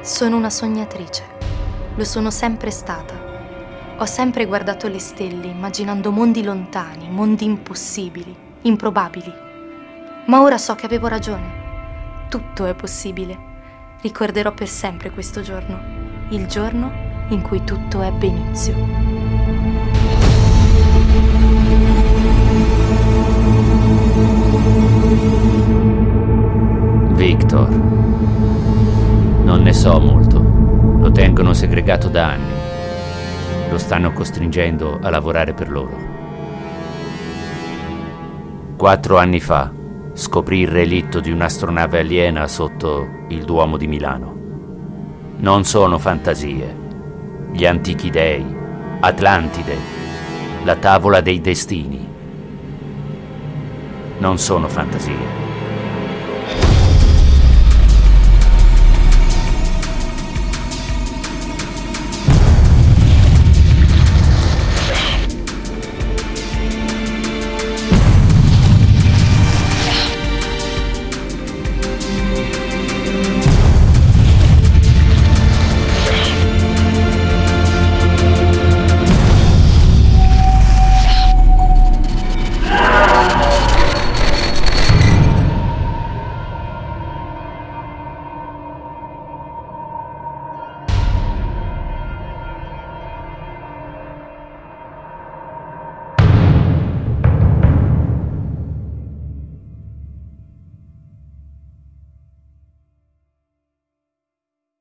Sono una sognatrice. Lo sono sempre stata. Ho sempre guardato le stelle immaginando mondi lontani, mondi impossibili, improbabili. Ma ora so che avevo ragione. Tutto è possibile. Ricorderò per sempre questo giorno, il giorno in cui tutto ebbe inizio. Victor. Non ne so molto. Lo tengono segregato da anni. Lo stanno costringendo a lavorare per loro. Quattro anni fa scoprì il relitto di un'astronave aliena sotto il Duomo di Milano. Non sono fantasie. Gli antichi dei, Atlantide, la tavola dei destini. Non sono fantasie